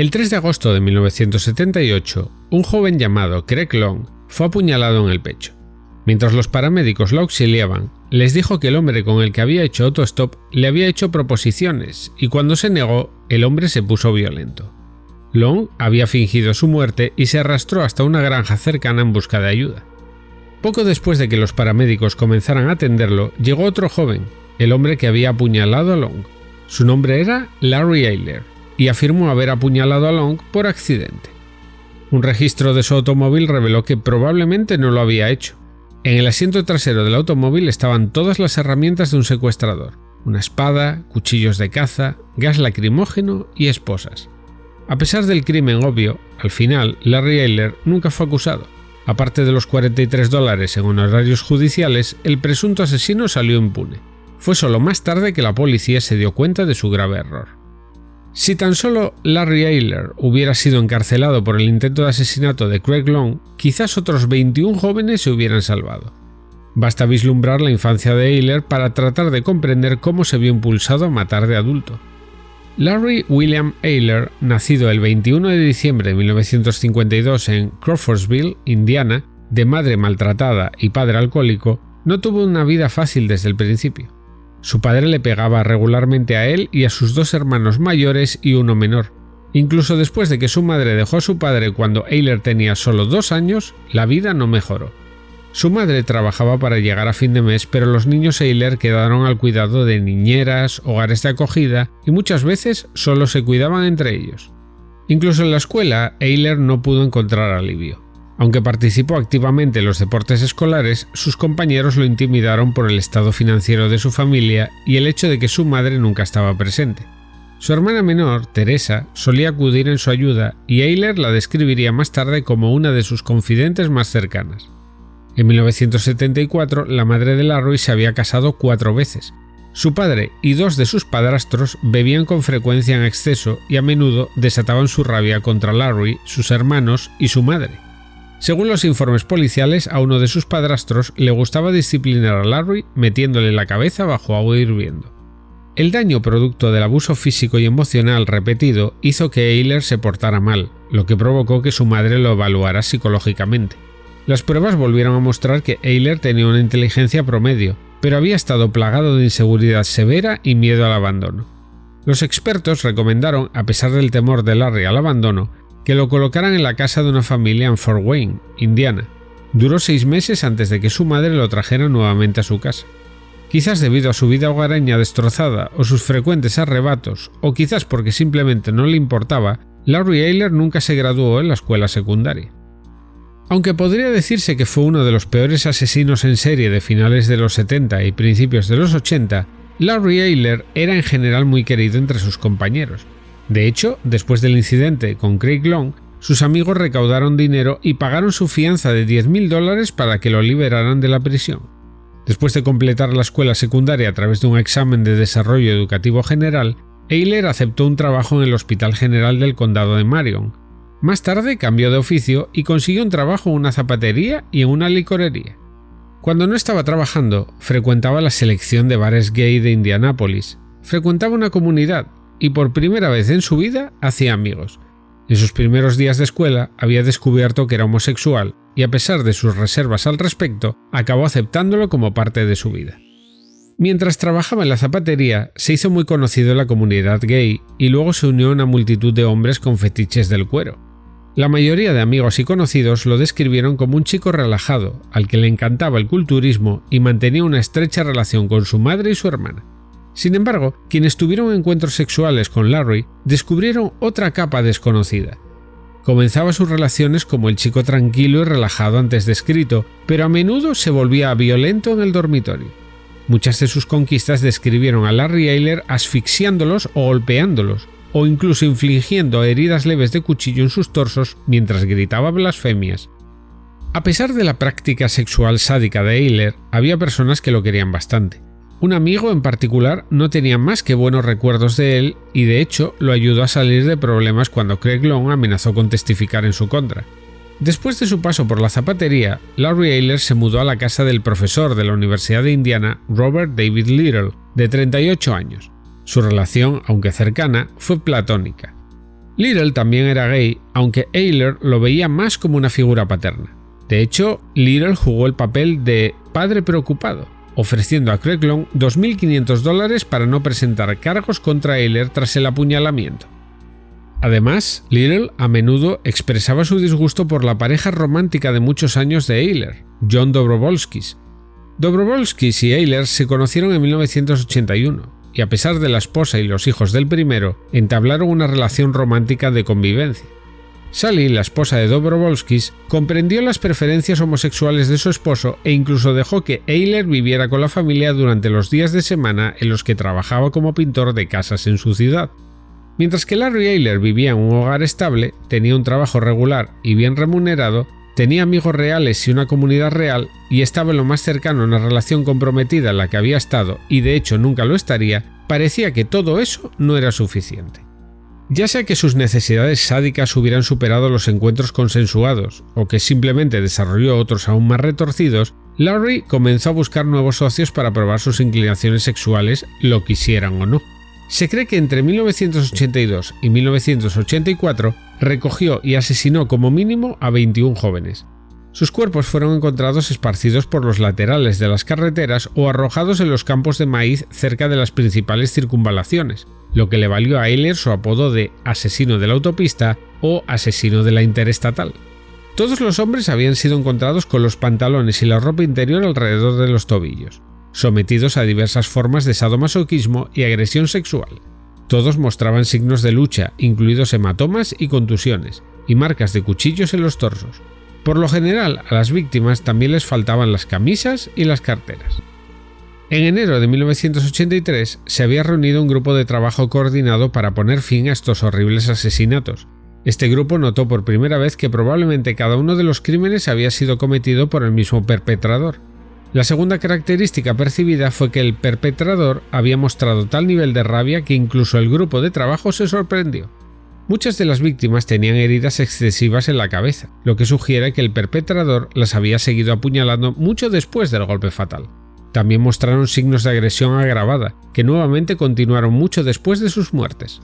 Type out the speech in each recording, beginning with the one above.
El 3 de agosto de 1978, un joven llamado Craig Long fue apuñalado en el pecho. Mientras los paramédicos lo auxiliaban, les dijo que el hombre con el que había hecho autostop le había hecho proposiciones y cuando se negó, el hombre se puso violento. Long había fingido su muerte y se arrastró hasta una granja cercana en busca de ayuda. Poco después de que los paramédicos comenzaran a atenderlo, llegó otro joven, el hombre que había apuñalado a Long. Su nombre era Larry Ayler y afirmó haber apuñalado a Long por accidente. Un registro de su automóvil reveló que probablemente no lo había hecho. En el asiento trasero del automóvil estaban todas las herramientas de un secuestrador, una espada, cuchillos de caza, gas lacrimógeno y esposas. A pesar del crimen obvio, al final Larry Ayler nunca fue acusado. Aparte de los 43 dólares en honorarios judiciales, el presunto asesino salió impune. Fue solo más tarde que la policía se dio cuenta de su grave error. Si tan solo Larry Ayler hubiera sido encarcelado por el intento de asesinato de Craig Long, quizás otros 21 jóvenes se hubieran salvado. Basta vislumbrar la infancia de Ayler para tratar de comprender cómo se vio impulsado a matar de adulto. Larry William Ayler, nacido el 21 de diciembre de 1952 en Crawfordsville, Indiana, de madre maltratada y padre alcohólico, no tuvo una vida fácil desde el principio. Su padre le pegaba regularmente a él y a sus dos hermanos mayores y uno menor. Incluso después de que su madre dejó a su padre cuando Ayler tenía solo dos años, la vida no mejoró. Su madre trabajaba para llegar a fin de mes, pero los niños Eiler quedaron al cuidado de niñeras, hogares de acogida y muchas veces solo se cuidaban entre ellos. Incluso en la escuela, Eiler no pudo encontrar alivio. Aunque participó activamente en los deportes escolares, sus compañeros lo intimidaron por el estado financiero de su familia y el hecho de que su madre nunca estaba presente. Su hermana menor, Teresa, solía acudir en su ayuda y Eiler la describiría más tarde como una de sus confidentes más cercanas. En 1974, la madre de Larry se había casado cuatro veces. Su padre y dos de sus padrastros bebían con frecuencia en exceso y a menudo desataban su rabia contra Larry, sus hermanos y su madre. Según los informes policiales, a uno de sus padrastros le gustaba disciplinar a Larry metiéndole la cabeza bajo agua hirviendo. El daño producto del abuso físico y emocional repetido hizo que Eiler se portara mal, lo que provocó que su madre lo evaluara psicológicamente. Las pruebas volvieron a mostrar que Eiler tenía una inteligencia promedio, pero había estado plagado de inseguridad severa y miedo al abandono. Los expertos recomendaron, a pesar del temor de Larry al abandono, que lo colocaran en la casa de una familia en Fort Wayne, Indiana. Duró seis meses antes de que su madre lo trajera nuevamente a su casa. Quizás debido a su vida hogareña destrozada o sus frecuentes arrebatos, o quizás porque simplemente no le importaba, Larry Eiler nunca se graduó en la escuela secundaria. Aunque podría decirse que fue uno de los peores asesinos en serie de finales de los 70 y principios de los 80, Larry Ayler era en general muy querido entre sus compañeros. De hecho, después del incidente con Craig Long, sus amigos recaudaron dinero y pagaron su fianza de 10.000 dólares para que lo liberaran de la prisión. Después de completar la escuela secundaria a través de un examen de desarrollo educativo general, Ayler aceptó un trabajo en el Hospital General del Condado de Marion, más tarde cambió de oficio y consiguió un trabajo en una zapatería y en una licorería. Cuando no estaba trabajando, frecuentaba la selección de bares gay de Indianápolis, frecuentaba una comunidad y por primera vez en su vida hacía amigos. En sus primeros días de escuela había descubierto que era homosexual y a pesar de sus reservas al respecto, acabó aceptándolo como parte de su vida. Mientras trabajaba en la zapatería, se hizo muy conocido en la comunidad gay y luego se unió a una multitud de hombres con fetiches del cuero. La mayoría de amigos y conocidos lo describieron como un chico relajado, al que le encantaba el culturismo y mantenía una estrecha relación con su madre y su hermana. Sin embargo, quienes tuvieron encuentros sexuales con Larry descubrieron otra capa desconocida. Comenzaba sus relaciones como el chico tranquilo y relajado antes descrito, pero a menudo se volvía violento en el dormitorio. Muchas de sus conquistas describieron a Larry Ayler asfixiándolos o golpeándolos, o incluso infligiendo heridas leves de cuchillo en sus torsos mientras gritaba blasfemias. A pesar de la práctica sexual sádica de Eiler, había personas que lo querían bastante. Un amigo en particular no tenía más que buenos recuerdos de él y de hecho lo ayudó a salir de problemas cuando Craig Long amenazó con testificar en su contra. Después de su paso por la zapatería, Larry Eiler se mudó a la casa del profesor de la Universidad de Indiana, Robert David Little, de 38 años. Su relación, aunque cercana, fue platónica. Little también era gay, aunque Ayler lo veía más como una figura paterna. De hecho, Little jugó el papel de padre preocupado, ofreciendo a Craig Long 2.500 dólares para no presentar cargos contra Ayler tras el apuñalamiento. Además, Little a menudo expresaba su disgusto por la pareja romántica de muchos años de Ayler, John Dobrovolskis. Dobrovolskis y Ayler se conocieron en 1981, y a pesar de la esposa y los hijos del primero, entablaron una relación romántica de convivencia. Sally, la esposa de Dobrovolskis, comprendió las preferencias homosexuales de su esposo e incluso dejó que Eiler viviera con la familia durante los días de semana en los que trabajaba como pintor de casas en su ciudad. Mientras que Larry Eiler vivía en un hogar estable, tenía un trabajo regular y bien remunerado, tenía amigos reales y una comunidad real, y estaba en lo más cercano a una relación comprometida en la que había estado y de hecho nunca lo estaría, parecía que todo eso no era suficiente. Ya sea que sus necesidades sádicas hubieran superado los encuentros consensuados, o que simplemente desarrolló otros aún más retorcidos, Larry comenzó a buscar nuevos socios para probar sus inclinaciones sexuales, lo quisieran o no. Se cree que entre 1982 y 1984 recogió y asesinó como mínimo a 21 jóvenes. Sus cuerpos fueron encontrados esparcidos por los laterales de las carreteras o arrojados en los campos de maíz cerca de las principales circunvalaciones, lo que le valió a Eiler su apodo de asesino de la autopista o asesino de la interestatal. Todos los hombres habían sido encontrados con los pantalones y la ropa interior alrededor de los tobillos, sometidos a diversas formas de sadomasoquismo y agresión sexual. Todos mostraban signos de lucha, incluidos hematomas y contusiones, y marcas de cuchillos en los torsos. Por lo general, a las víctimas también les faltaban las camisas y las carteras. En enero de 1983 se había reunido un grupo de trabajo coordinado para poner fin a estos horribles asesinatos. Este grupo notó por primera vez que probablemente cada uno de los crímenes había sido cometido por el mismo perpetrador. La segunda característica percibida fue que el perpetrador había mostrado tal nivel de rabia que incluso el grupo de trabajo se sorprendió. Muchas de las víctimas tenían heridas excesivas en la cabeza, lo que sugiere que el perpetrador las había seguido apuñalando mucho después del golpe fatal. También mostraron signos de agresión agravada, que nuevamente continuaron mucho después de sus muertes.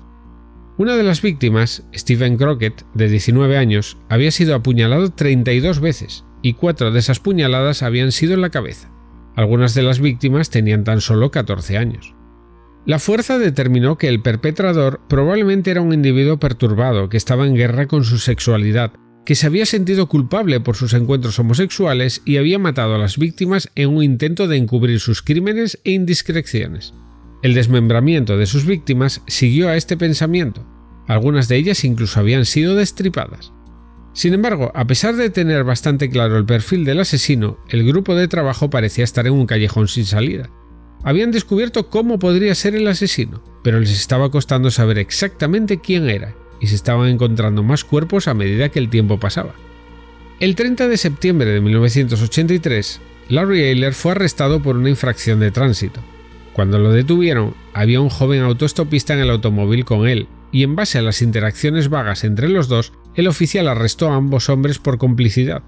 Una de las víctimas, Stephen Crockett, de 19 años, había sido apuñalado 32 veces, y cuatro de esas puñaladas habían sido en la cabeza. Algunas de las víctimas tenían tan solo 14 años. La fuerza determinó que el perpetrador probablemente era un individuo perturbado que estaba en guerra con su sexualidad que se había sentido culpable por sus encuentros homosexuales y había matado a las víctimas en un intento de encubrir sus crímenes e indiscreciones. El desmembramiento de sus víctimas siguió a este pensamiento. Algunas de ellas incluso habían sido destripadas. Sin embargo, a pesar de tener bastante claro el perfil del asesino, el grupo de trabajo parecía estar en un callejón sin salida. Habían descubierto cómo podría ser el asesino, pero les estaba costando saber exactamente quién era, y se estaban encontrando más cuerpos a medida que el tiempo pasaba. El 30 de septiembre de 1983, Larry Ayler fue arrestado por una infracción de tránsito. Cuando lo detuvieron, había un joven autoestopista en el automóvil con él, y en base a las interacciones vagas entre los dos, el oficial arrestó a ambos hombres por complicidad.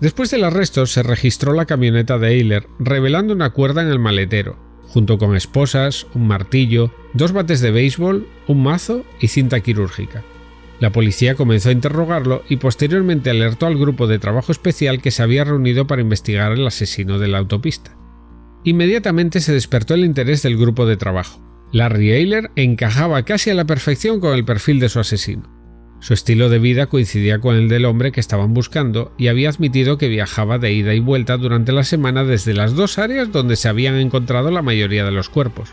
Después del arresto se registró la camioneta de Ayler, revelando una cuerda en el maletero, junto con esposas, un martillo, dos bates de béisbol, un mazo y cinta quirúrgica. La policía comenzó a interrogarlo y posteriormente alertó al grupo de trabajo especial que se había reunido para investigar el asesino de la autopista. Inmediatamente se despertó el interés del grupo de trabajo. Larry Ayler encajaba casi a la perfección con el perfil de su asesino. Su estilo de vida coincidía con el del hombre que estaban buscando y había admitido que viajaba de ida y vuelta durante la semana desde las dos áreas donde se habían encontrado la mayoría de los cuerpos.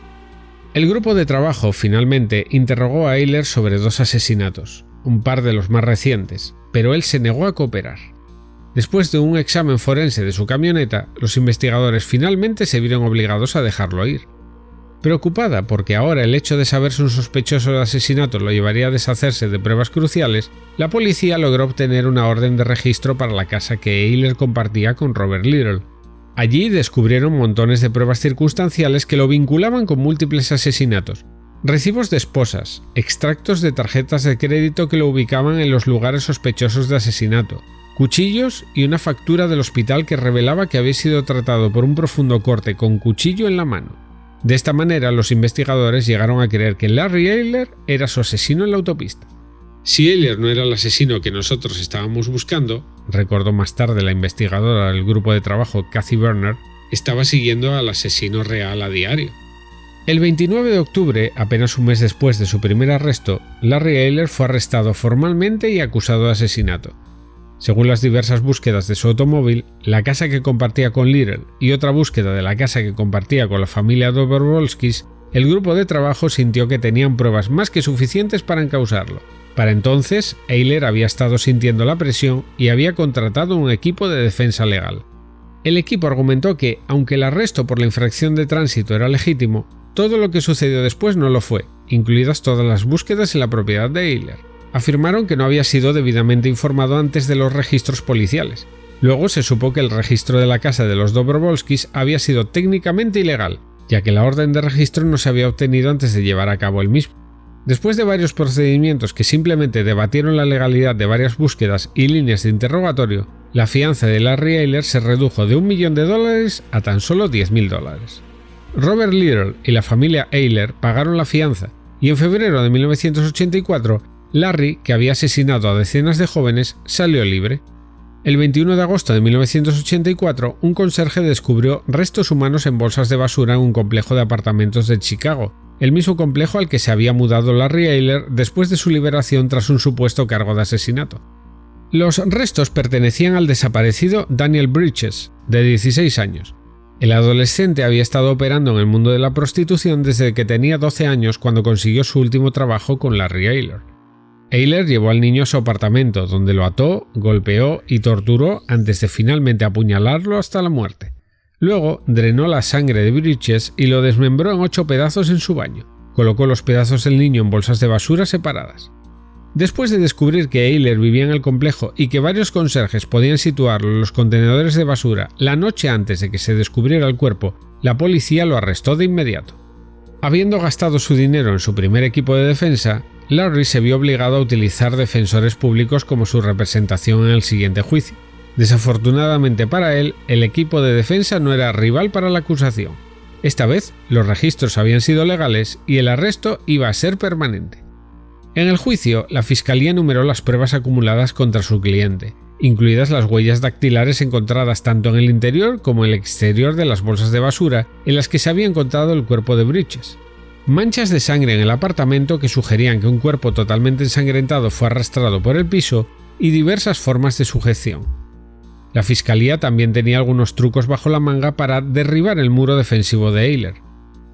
El grupo de trabajo finalmente interrogó a Eiler sobre dos asesinatos, un par de los más recientes, pero él se negó a cooperar. Después de un examen forense de su camioneta, los investigadores finalmente se vieron obligados a dejarlo ir. Preocupada porque ahora el hecho de saberse un sospechoso de asesinato lo llevaría a deshacerse de pruebas cruciales, la policía logró obtener una orden de registro para la casa que Eiler compartía con Robert Little. Allí descubrieron montones de pruebas circunstanciales que lo vinculaban con múltiples asesinatos, recibos de esposas, extractos de tarjetas de crédito que lo ubicaban en los lugares sospechosos de asesinato, cuchillos y una factura del hospital que revelaba que había sido tratado por un profundo corte con cuchillo en la mano. De esta manera, los investigadores llegaron a creer que Larry Eiler era su asesino en la autopista. Si Eiler no era el asesino que nosotros estábamos buscando, recordó más tarde la investigadora del grupo de trabajo Kathy Werner, estaba siguiendo al asesino real a diario. El 29 de octubre, apenas un mes después de su primer arresto, Larry Eiler fue arrestado formalmente y acusado de asesinato. Según las diversas búsquedas de su automóvil, la casa que compartía con Little y otra búsqueda de la casa que compartía con la familia Dobrovolskis, el grupo de trabajo sintió que tenían pruebas más que suficientes para encausarlo. Para entonces, Eiler había estado sintiendo la presión y había contratado un equipo de defensa legal. El equipo argumentó que, aunque el arresto por la infracción de tránsito era legítimo, todo lo que sucedió después no lo fue, incluidas todas las búsquedas en la propiedad de Eiler. Afirmaron que no había sido debidamente informado antes de los registros policiales. Luego se supo que el registro de la casa de los Dobrovolskis había sido técnicamente ilegal, ya que la orden de registro no se había obtenido antes de llevar a cabo el mismo. Después de varios procedimientos que simplemente debatieron la legalidad de varias búsquedas y líneas de interrogatorio, la fianza de Larry Eiler se redujo de un millón de dólares a tan solo 10.000 dólares. Robert Little y la familia Eiler pagaron la fianza, y en febrero de 1984, Larry, que había asesinado a decenas de jóvenes, salió libre. El 21 de agosto de 1984, un conserje descubrió restos humanos en bolsas de basura en un complejo de apartamentos de Chicago, el mismo complejo al que se había mudado Larry Eiler después de su liberación tras un supuesto cargo de asesinato. Los restos pertenecían al desaparecido Daniel Bridges, de 16 años. El adolescente había estado operando en el mundo de la prostitución desde que tenía 12 años cuando consiguió su último trabajo con Larry Eiler. Eiler llevó al niño a su apartamento, donde lo ató, golpeó y torturó antes de finalmente apuñalarlo hasta la muerte. Luego drenó la sangre de Bridges y lo desmembró en ocho pedazos en su baño. Colocó los pedazos del niño en bolsas de basura separadas. Después de descubrir que Eiler vivía en el complejo y que varios conserjes podían situarlo en los contenedores de basura la noche antes de que se descubriera el cuerpo, la policía lo arrestó de inmediato. Habiendo gastado su dinero en su primer equipo de defensa, Larry se vio obligado a utilizar defensores públicos como su representación en el siguiente juicio. Desafortunadamente para él, el equipo de defensa no era rival para la acusación. Esta vez, los registros habían sido legales y el arresto iba a ser permanente. En el juicio, la fiscalía enumeró las pruebas acumuladas contra su cliente, incluidas las huellas dactilares encontradas tanto en el interior como en el exterior de las bolsas de basura en las que se había encontrado el cuerpo de Bridges. Manchas de sangre en el apartamento que sugerían que un cuerpo totalmente ensangrentado fue arrastrado por el piso y diversas formas de sujeción. La fiscalía también tenía algunos trucos bajo la manga para derribar el muro defensivo de Eiler.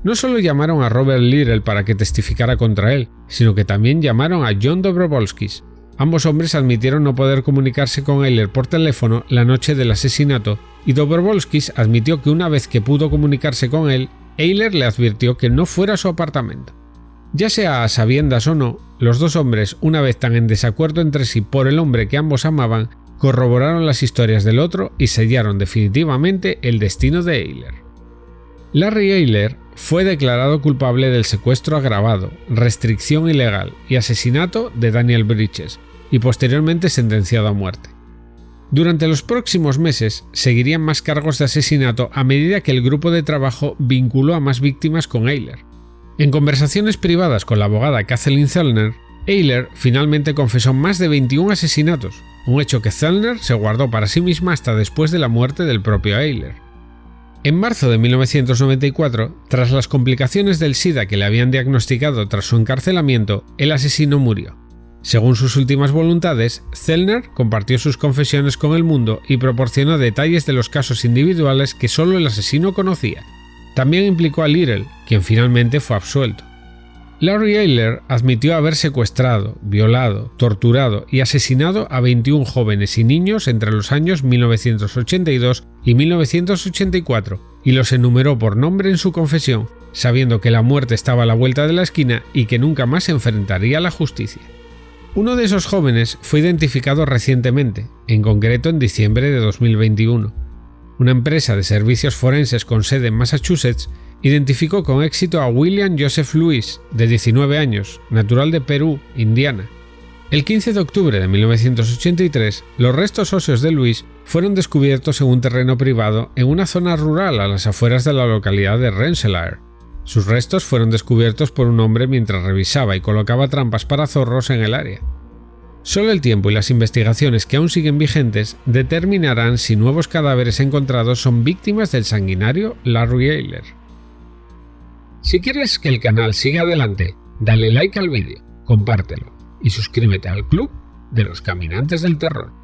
No solo llamaron a Robert Little para que testificara contra él, sino que también llamaron a John Dobrovolskis. Ambos hombres admitieron no poder comunicarse con Eiler por teléfono la noche del asesinato, y Dobrovolskis admitió que una vez que pudo comunicarse con él, Eiler le advirtió que no fuera a su apartamento. Ya sea a sabiendas o no, los dos hombres, una vez tan en desacuerdo entre sí por el hombre que ambos amaban, corroboraron las historias del otro y sellaron definitivamente el destino de Eiler. Larry Eiler fue declarado culpable del secuestro agravado, restricción ilegal y asesinato de Daniel Bridges y posteriormente sentenciado a muerte. Durante los próximos meses seguirían más cargos de asesinato a medida que el grupo de trabajo vinculó a más víctimas con Eiler. En conversaciones privadas con la abogada Kathleen Zellner, Eiler finalmente confesó más de 21 asesinatos, un hecho que Zellner se guardó para sí misma hasta después de la muerte del propio Eiler. En marzo de 1994, tras las complicaciones del SIDA que le habían diagnosticado tras su encarcelamiento, el asesino murió. Según sus últimas voluntades, Zellner compartió sus confesiones con el mundo y proporcionó detalles de los casos individuales que solo el asesino conocía. También implicó a Little, quien finalmente fue absuelto. Larry Eiler admitió haber secuestrado, violado, torturado y asesinado a 21 jóvenes y niños entre los años 1982 y 1984 y los enumeró por nombre en su confesión, sabiendo que la muerte estaba a la vuelta de la esquina y que nunca más se enfrentaría a la justicia. Uno de esos jóvenes fue identificado recientemente, en concreto en diciembre de 2021. Una empresa de servicios forenses con sede en Massachusetts identificó con éxito a William Joseph Lewis, de 19 años, natural de Perú, Indiana. El 15 de octubre de 1983, los restos óseos de Luis fueron descubiertos en un terreno privado en una zona rural a las afueras de la localidad de Rensselaer. Sus restos fueron descubiertos por un hombre mientras revisaba y colocaba trampas para zorros en el área. Solo el tiempo y las investigaciones que aún siguen vigentes determinarán si nuevos cadáveres encontrados son víctimas del sanguinario Larry Eiler. Si quieres que el canal siga adelante, dale like al vídeo, compártelo y suscríbete al club de los caminantes del terror.